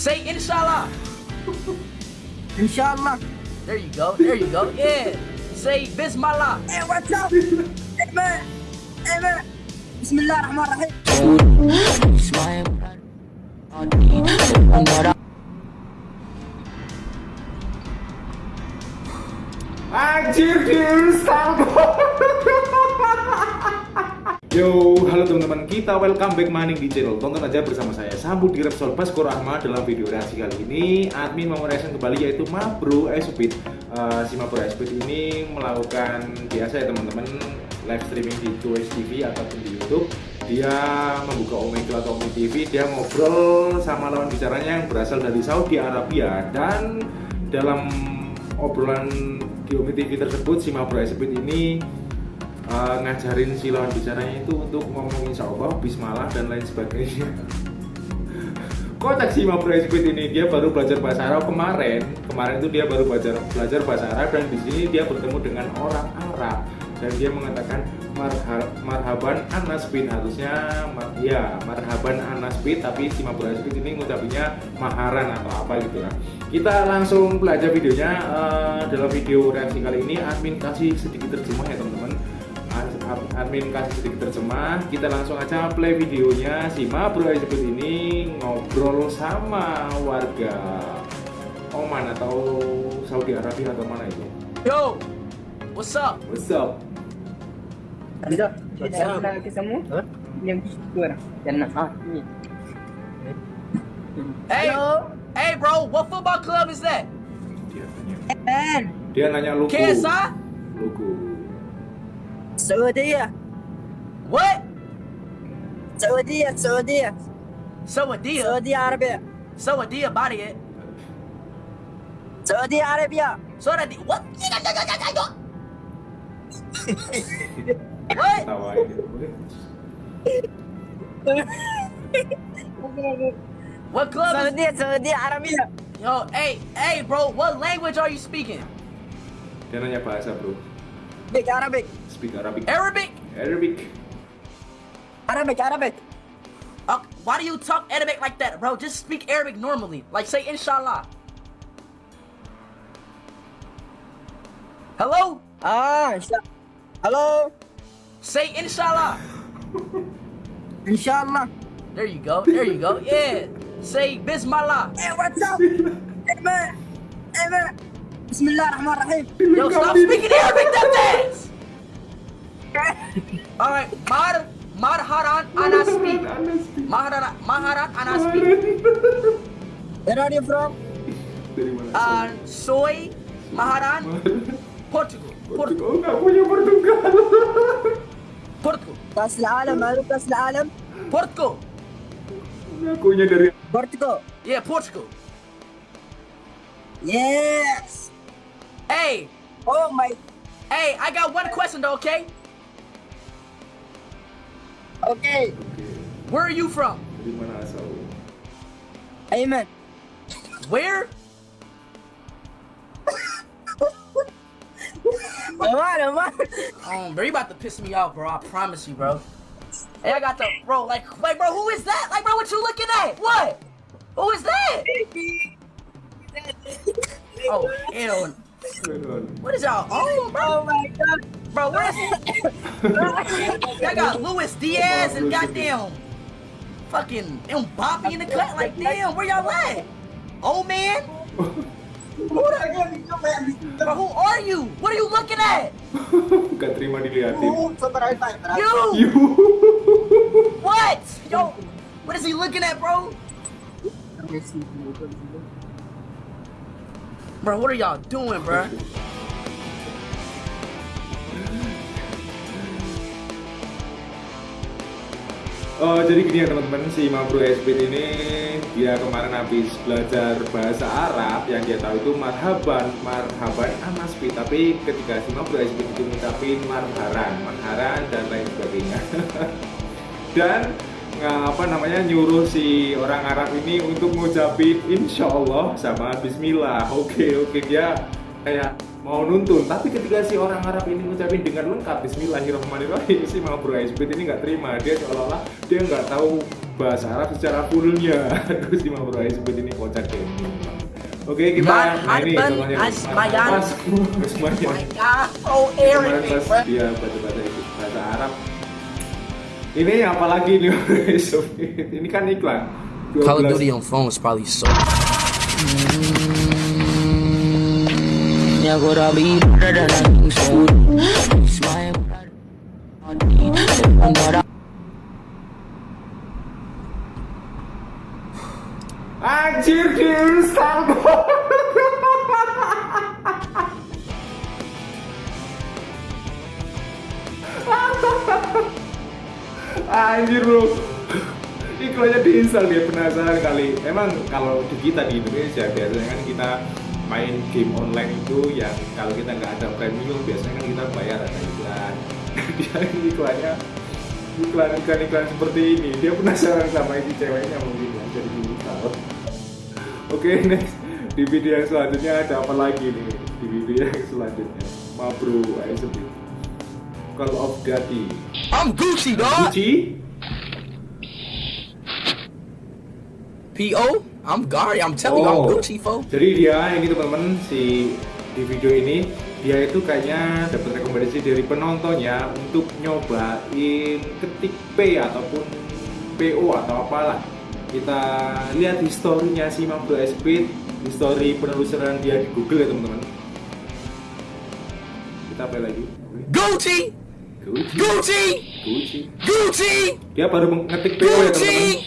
Say inshallah. Inshallah. There you go. There you go. Yeah. Say bismillah. Hey, what's up? hey, man. Hey, man. Bismillahirrahmanirrahim. Anjir Yo, halo teman-teman, kita welcome back maning di channel. Tonton aja bersama saya Sambut di Repsol Basko Rahma Dalam video reaksi kali ini. Admin mau reaction kembali yaitu Mabro Espeed uh, Si Mabro Espeed ini melakukan biasa ya teman-teman Live streaming di Twitch TV ataupun di Youtube. Dia membuka Omegle atau Omi TV Dia ngobrol sama lawan bicaranya yang berasal dari Saudi Arabia. Dan dalam obrolan di Umi TV tersebut si Mabro Espeed ini uh, ngajarin si lawan bicaranya itu untuk ngomong insya Allah, bismillah dan lain sebagainya. Kocak si Mabro Espeed ini dia baru belajar bahasa Arab kemarin? Kemarin itu dia baru belajar belajar bahasa Arab dan di sini dia bertemu dengan orang Arab. Dan dia mengatakan marha, marhaban anasbin harusnya mar, ya marhaban anasbin tapi si Mabur Asbin ini ngucapinnya maharan atau apa gitu ya kita langsung belajar videonya uh, dalam video reaksi kali ini. Admin kasih sedikit terjemah ya teman-teman admin kasih sedikit terjemah kita langsung aja play videonya si Mabur Asbin ini ngobrol sama warga Oman atau Saudi Arabia atau mana itu Yo, what's up? What's up? Ada. Ada ke semua? Hah? Yang dua. Jangan ah ini. Hey, Hello. hey, bro, what football club is that? Dia tanya, Man. dia nanya logo. KSI? Logo. Saudi. What? Saudi. Saudi. Sawadiyah. Saudi Arabia. Sawadiyah body it. Saudi Arabia. Sawadiyah. What? what? Tawain gitu. What club is Saudi. Saudi Arabia. Yo, hey, hey, bro, what language are you speaking? Dia nanya bahasa bro. Big Arabic. Speak Arabic. Arabic? Arabic. Arabic. Arabic. Uh, why do you talk Arabic like that, bro? Just speak Arabic normally. Like, say inshallah. Hello? Ah. Hello. Say inshallah. Inshallah. There you go. There you go. Yeah. Say bismillah. Hey, what's up? hey, man. Hey, man. Bismillahirrahmanirrahim. Yo, stop speaking Arabic that fast. All right, Mar Marharan Anaspi. Maharan Maharan Anaspi. Where are you from? Dari mana? Uh, soy Maharan Portugal. Portugal. Oh, nggak punya Portugal. Portugal. كأس العالم معروف كأس العالم Portugal. Ngakunya dari بورتوغال Yeah, Portugal. Yes. Hey, Oh my. hey, I got one question though, okay? Okay. Where are you from? Amen. mana asal? Ayman. Where? Aman, aman. Um, bro, you about to piss me off, bro. I promise you, bro. Hey, I got the bro. Like, like, bro, who is that? Like, bro, what you looking at? What? Who is that? Oh, hell. What is y'all on, bro? Oh my god. Bro, where's Y'all got Luis Diaz and goddamn fucking Mbappe in the cut. Like, damn, where y'all at? Oh man, bro, who are you? What are you looking at? Gak terima dilihatin. You? You. What? Yo, what is he looking at, bro? Bro, what are y'all doing, bro? Oh, jadi gini ya teman-teman, si Mabro Esbit ini dia kemarin habis belajar bahasa Arab yang dia tahu itu marhaban, marhaban anasbi tapi ketika si Mabro Esbit itu ngucapin marharan, marharan dan lain sebagainya dan apa namanya nyuruh si orang Arab ini untuk ngucapin insya Allah sama Bismillah. Oke oke dia kayak mau nuntun. Tapi ketika si orang Arab ini ngucapin dengan lengkap Bismillahirrahmanirrahim si Mabro Esbit ini nggak terima. Dia seolah-olah dia nggak tahu bahasa Arab secara fullnya. Terus si Mabro Speed ini kocak deh. Oke kita Man, nah ini contohnya. Mas Mas God, so kemarin ini apalagi nih ini kan iklan. Call of 12 Duty on phone is probably so. Ya gora bi da da so Smile Andara Anjir diinstal Anjir bro. Iklannya diinstal dia penasaran kali. Emang kalau di kita di Indonesia biasanya kan kita main game online itu yang kalau kita nggak ada premium biasanya kan kita bayar ada iklan. Dia iklannya. Iklan iklan iklan seperti ini. Dia penasaran sama ini ceweknya mungkin jadi diinstal Oke next. Di video yang selanjutnya ada apa lagi nih? Di video yang selanjutnya. Mabro ayo sebut Call of Duty I'm Gucci, dog. Gucci P.O. I'm Gary. I'm telling you, I'm Oh. Gucci, fo. Jadi dia ini teman-teman si di video ini dia itu kayaknya dapat rekomendasi dari penontonnya untuk nyobain ketik P ataupun PO atau apalah. Kita lihat historinya si Mabro Speed, histori penelusuran dia di Google ya teman-teman. Kita apa lagi? Gucci, Gucci. Gucci, Gucci. Gucci, Dia baru mengetik PO ya teman-teman.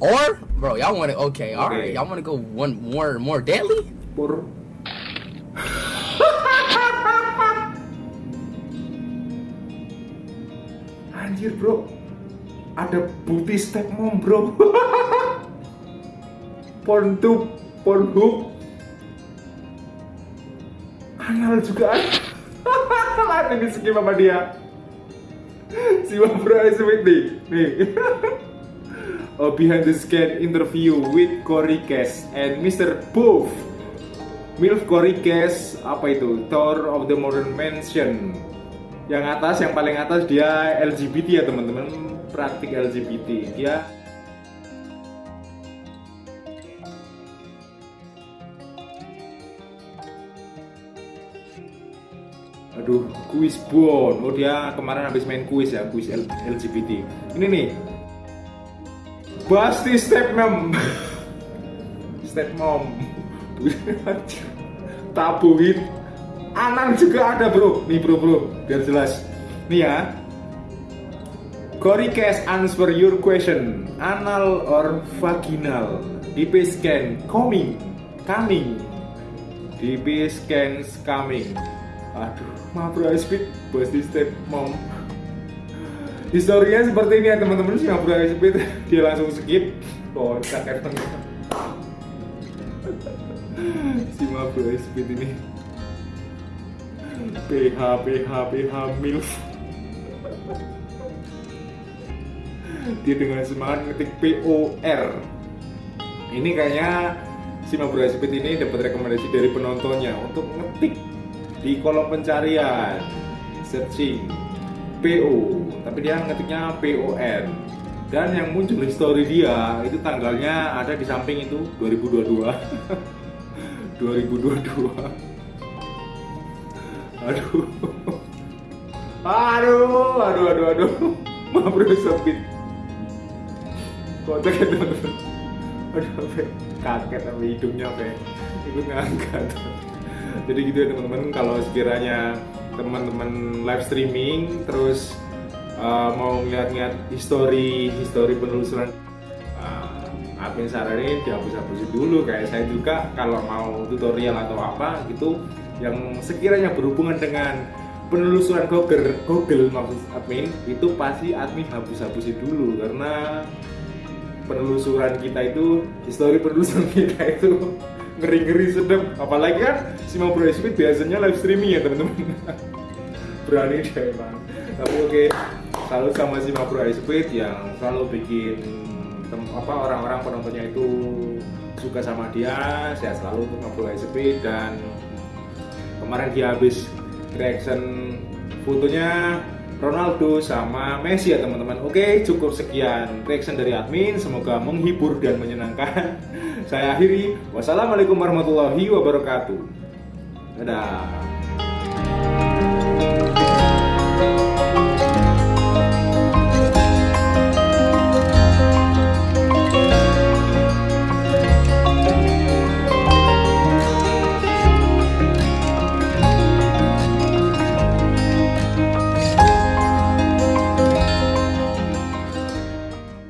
Or, bro, y'all want to? Okay, all right, y'all want to go one more, more deadly? Pur. Anjir bro, ada booty step mom bro. Porntube, Pornhub, anal juga ada. Ini skim sama dia. Si Bro Smith nih, nih. A behind the scan interview with Corey Cass and Mr. Booth. Milf Corey Cass apa itu? Tour of the Modern Mansion. Yang atas, yang paling atas dia LGBT ya teman-teman, praktik LGBT. Dia Aduh, kuis bon. Oh dia kemarin habis main kuis ya, kuis LGBT. Ini nih. Basti step mom. step mom. Tabuin. Anan juga ada bro. Nih bro bro, biar jelas. Nih ya. Cory Cash answer your question. Anal or vaginal? DP scan coming. Coming. DP scans coming. Aduh, maaf bro speed Basti step mom. Historinya seperti ini ya teman-teman si Mabro Speed dia langsung skip. Oh, tengah. si Mabro Speed ini PH PH PH milf dia dengan semangat ngetik POR ini kayaknya si Mabro Speed ini dapat rekomendasi dari penontonnya untuk ngetik di kolom pencarian searching PO tapi dia ngetiknya PON dan yang muncul history dia itu tanggalnya ada di samping itu 2022 2022 aduh. Aduh aduh aduh aduh. Maaf bro sempit kocak teman-teman aduh kaget sama hidungnya apa ikut ngangkat jadi gitu ya teman-teman kalau sekiranya teman-teman live streaming terus uh, mau ngeliat-ngeliat histori histori penelusuran uh, admin saranin dihapus-hapusin dulu. Kayak saya juga kalau mau tutorial atau apa gitu yang sekiranya berhubungan dengan penelusuran Google, Google maksud admin itu pasti admin hapus-hapusin dulu. Karena penelusuran kita itu histori penelusuran kita itu ngeri-ngeri sedap. Apalagi kan si Mau Bro Speed biasanya live streaming ya teman-teman. Berani deh emang tapi oke selalu sama si Mau Bro Speed yang selalu bikin tem- apa orang-orang penontonnya itu suka sama dia sehat selalu untuk Mabro SP dan kemarin dia habis reaction fotonya Ronaldo sama Messi ya teman-teman. Oke cukup sekian reaction dari admin. Semoga menghibur dan menyenangkan Saya akhiri. Wassalamualaikum warahmatullahi wabarakatuh. Dadah